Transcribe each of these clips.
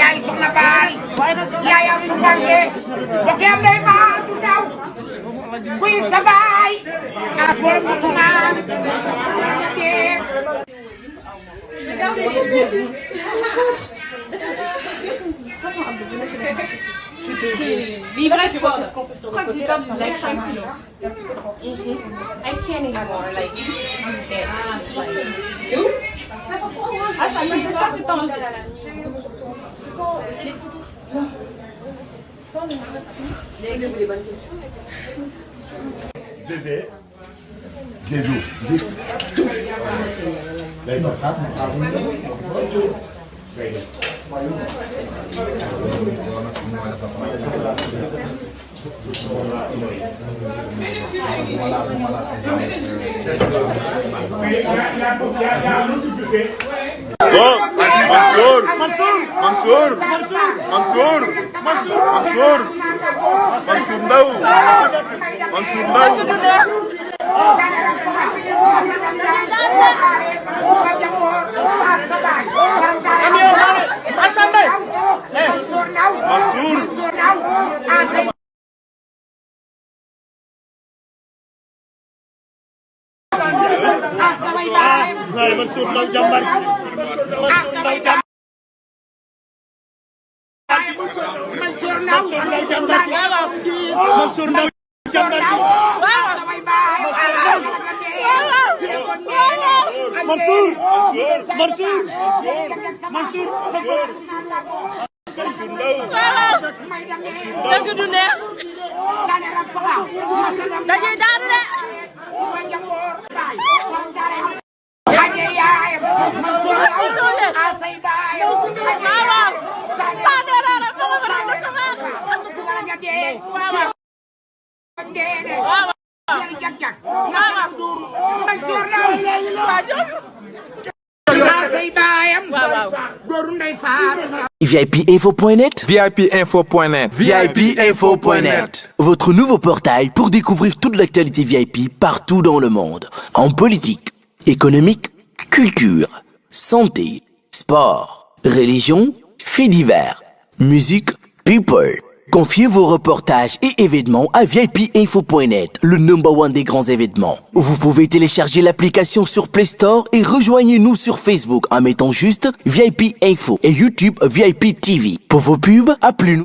yaay soxna baal yaay am su banque bokk yam day baal du daw kuy sa baay. As borom du tumaan. daw Livrer, tu vois, parce qu'on je crois que j'ai perdu like 5 kilos. I can't anymore, like. Et où Ah, ça me j'espère que t'en C'est les photos. J'ai les bonnes questions. Zézé. Zézou. Zézou. Oh, Mansour Mansour Mansour Mansour Mansour Ndaw Mansour Ndaw Mansour Ndaw jàmbar Mansour Ndaw Mansour Ndaw jàmbar Mansour Mansour Mansour Mansour Ndaw dëgg du neex VIPinfo.net VIPinfo.net VIPinfo.net Votre nouveau portail pour découvrir toute l'actualité VIP partout dans le monde. En politique, économique, culture, santé, sport, religion, faits divers, musique, people. Confiez vos reportages et événements à VIPinfo.net, le number one des grands événements. Vous pouvez télécharger l'application sur Play Store et rejoignez-nous sur Facebook en mettant juste VIP Info et YouTube VIP TV. Pour vos pubs, appelez-nous.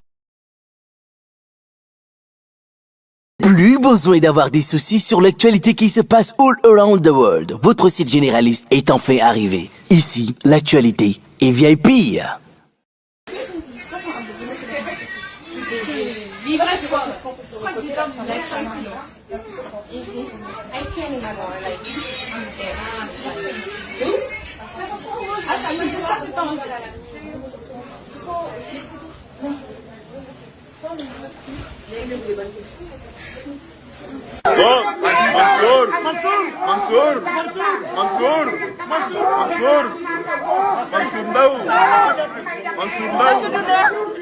Plus besoin d'avoir des soucis sur l'actualité qui se passe all around the world. Votre site généraliste est enfin arrivé. Ici, l'actualité est VIP. Viva a escola! I can't anymore, like, I'm dead. You? Essa mãe já sabe tão... Bom, Mansur, Mansur, Mansur, Mansur, Mansur, Mansur Mansur, Mansur Mansur,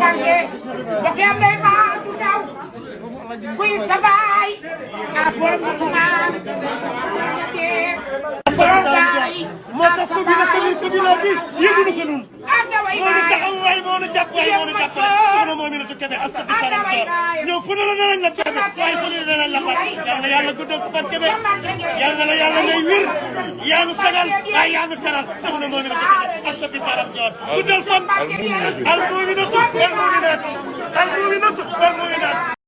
jànge bokk yam day maa du daw kuy sa baay a borom ko tumaan borom baay moo tax ko bi na ko bi waay moo nu jàpp waay moo nu jàpp soxna moo mi na ko kebe asta bi saram soor ñëw fu ne la danañ la kebe waaye fu ne danañ la fat yal na yàlla guddal ko fan kebe yal na la yàlla may wir yaa nu sagal waaye yaa nu teral soxna moo mi na ko kebe asta bi saram soor guddal fan al muminatu al muminatu al muminatu al muminatu